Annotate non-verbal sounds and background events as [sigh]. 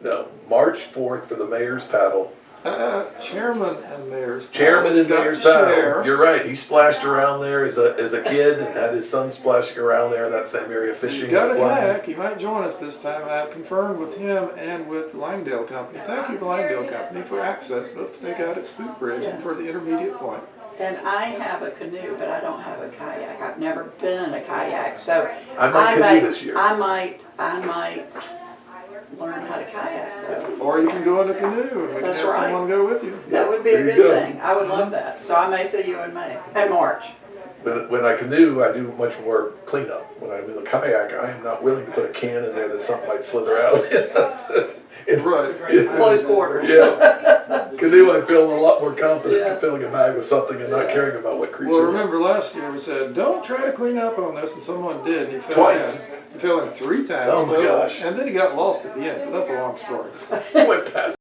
No, March fourth for the mayor's paddle. Uh, chairman and mayor's. Chairman and Got mayor's to share. paddle. You're right. He splashed around there as a as a kid and had his son splashing around there in that same area fishing. He's got a and playing. kayak, he might join us this time, I have confirmed with him and with Langdale Company. Thank you, Langdale Company, for access both to take out at Spook Bridge and for the intermediate point. And I have a canoe, but I don't have a kayak. I've never been in a kayak, so. I might canoe might- this year. I might, I might learn how to kayak though. Or you can go in a canoe and we can That's have right. someone go with you. That would be a There you good go. thing. I would love that. So I may see you in May, in March. When, when I canoe, I do much more cleanup. When I'm in a kayak, I am not willing to put a can in there that something might slither out. [laughs] [laughs] It- Right. Close quarters. Yeah. Canoe, I feel a lot more confident Yeah. filling a bag with something and not caring about what creature. Well, remember last year we said, don't try to clean up on this, and someone did, and he fell Twice. in. He fell in three times Oh my total, gosh. and then he got lost at the end, but that's a long story. [laughs] went past